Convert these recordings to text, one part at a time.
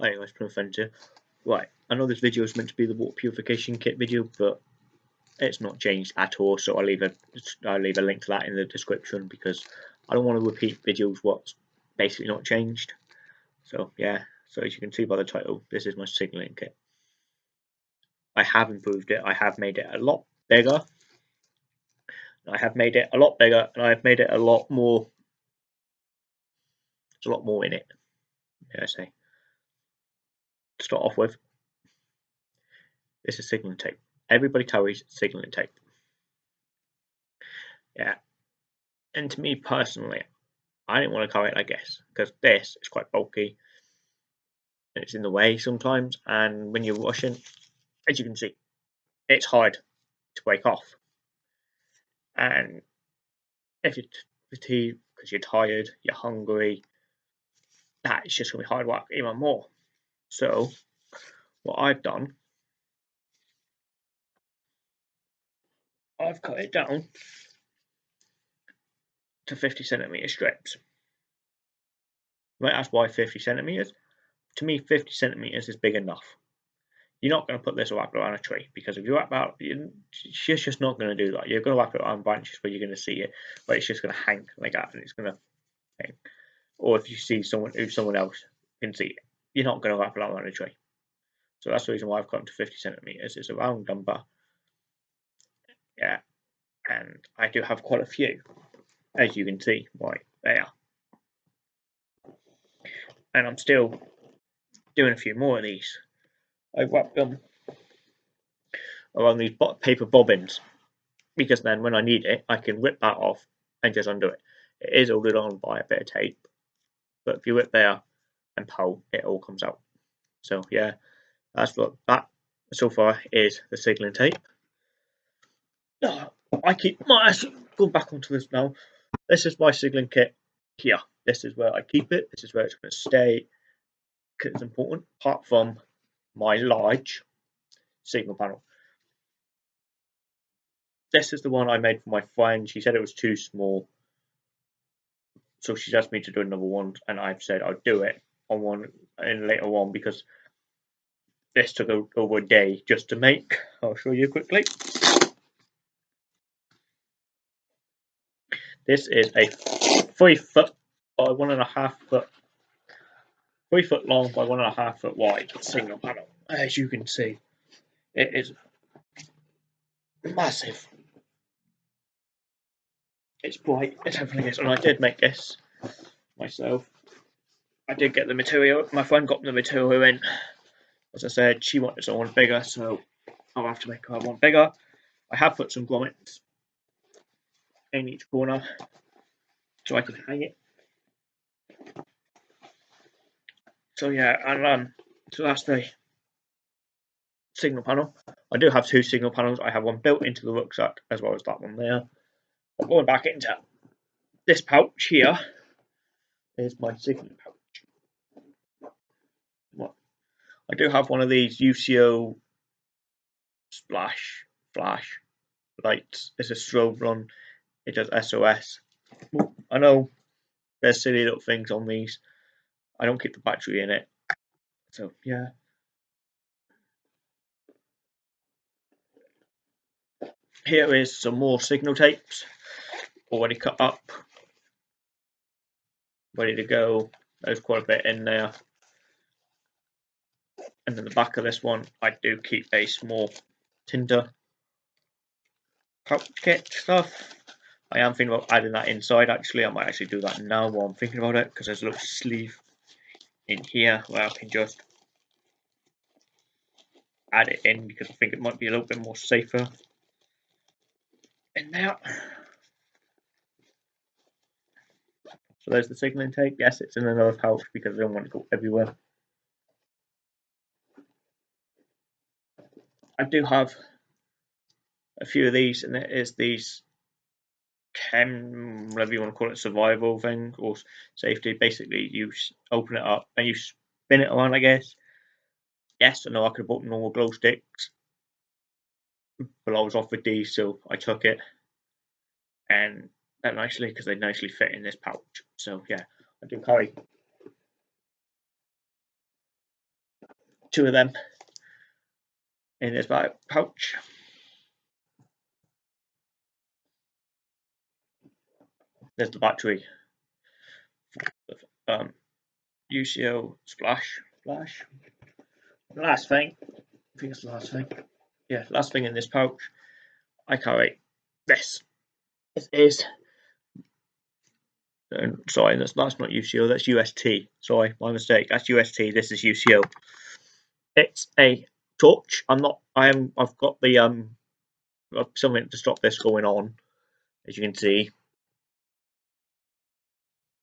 Hi Plum here. Right, I know this video is meant to be the water purification kit video, but it's not changed at all. So I'll leave a I'll leave a link to that in the description because I don't want to repeat videos what's basically not changed. So yeah, so as you can see by the title, this is my signaling kit. I have improved it. I have made it a lot bigger. I have made it a lot bigger, and I have made it a lot more. There's a lot more in it. I say to start off with. This is signaling tape. Everybody carries signaling tape. Yeah. And to me personally, I didn't want to carry it like this because this is quite bulky and it's in the way sometimes. And when you're washing, as you can see, it's hard to break off. And if you're fatigued because you're tired, you're hungry, that is just going to be hard work even more. So what I've done, I've cut it down to 50 centimeter strips. Right, that's why 50 centimeters. To me, 50 centimeters is big enough. You're not going to put this wrap around a tree because if you wrap out, she's just not going to do that. You're going to wrap it around branches where you're going to see it, but it's just going to hang like that, and it's going to hang. Or if you see someone, if someone else can see it, you're not going to it around a tree. So that's the reason why I've got to 50 centimeters. It's a round number. Yeah, and I do have quite a few, as you can see right there. And I'm still doing a few more of these. I wrap them around these paper bobbins because then when I need it, I can rip that off and just undo it. It is holded on by a bit of tape, but if you rip there and pull, it all comes out. So yeah, that's what that so far is the signaling tape. I keep my going back onto this now. This is my signaling kit here. This is where I keep it. This is where it's going to stay it's important. Apart from my large signal panel. This is the one I made for my friend. She said it was too small. So she's asked me to do another one and I've said I'll do it on one and later on because this took over a day just to make. I'll show you quickly. This is a three foot by one and a half foot, three foot long by one and a half foot wide single panel. As you can see, it is massive. It's bright, it's everything is, and I did make this myself. I did get the material. My friend got the material in. As I said, she wanted someone bigger, so I'll have to make her one bigger. I have put some grommets in each corner so I can hang it. So yeah, and um, so that's the signal panel. I do have two signal panels. I have one built into the rucksack as well as that one there. But going back into this pouch here is my signal pouch. I do have one of these UCO splash flash lights. It's a strobe run. It does SOS. I know there's silly little things on these. I don't keep the battery in it. So yeah. Here is some more signal tapes already cut up, ready to go. There's quite a bit in there. And in the back of this one, I do keep a small tinder kit stuff. I am thinking about adding that inside actually. I might actually do that now while I'm thinking about it because there's a little sleeve in here where I can just add it in because I think it might be a little bit more safer in there. So there's the signal intake. Yes, it's in another pouch because I don't want to go everywhere. I do have a few of these, and it is these chem, whatever you want to call it, survival thing or safety. Basically, you open it up and you spin it around, I guess. Yes, I know I could have bought normal glow sticks, but I was offered these, so I took it. And that nicely because they nicely fit in this pouch. So yeah, I do carry two of them in this back pouch. There's the battery. Um, UCO splash, splash. Last thing, I think it's the last thing. Yeah, last thing in this pouch, I carry this. It is. Sorry, that's that's not UCO. That's UST. Sorry, my mistake. That's UST. This is UCO. It's a torch. I'm not. I am. I've got the um something to stop this going on. As you can see,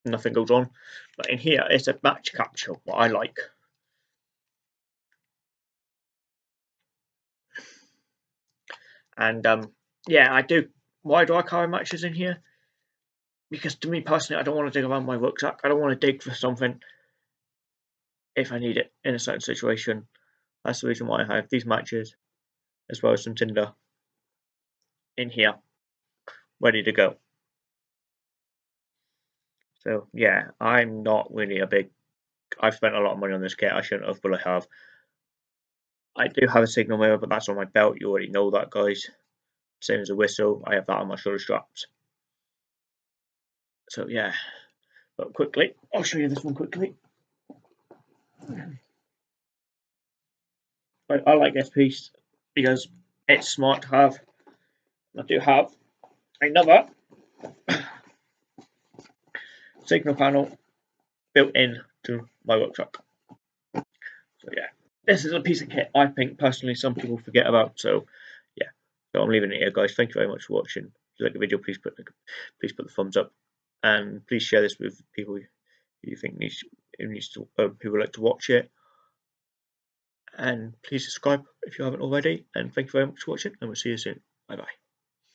nothing goes on. But in here, it's a match capture. What I like. And um, yeah, I do. Why do I carry matches in here? Because to me personally, I don't want to dig around my rucksack. I don't want to dig for something if I need it in a certain situation. That's the reason why I have these matches, as well as some tinder in here, ready to go. So yeah, I'm not really a big. I've spent a lot of money on this kit. I shouldn't have, but I have. I do have a signal mirror, but that's on my belt. You already know that, guys. Same as a whistle. I have that on my shoulder straps. So yeah, but quickly, I'll show you this one quickly. I, I like this piece because it's smart to have. I do have another signal panel built in to my rucksack. So yeah, this is a piece of kit I think personally some people forget about. So yeah, so I'm leaving it here, guys. Thank you very much for watching. If you like the video, please put the, please put the thumbs up, and please share this with people you think needs needs to uh, who would like to watch it. And please subscribe if you haven't already. And thank you very much for watching, and we'll see you soon. Bye bye.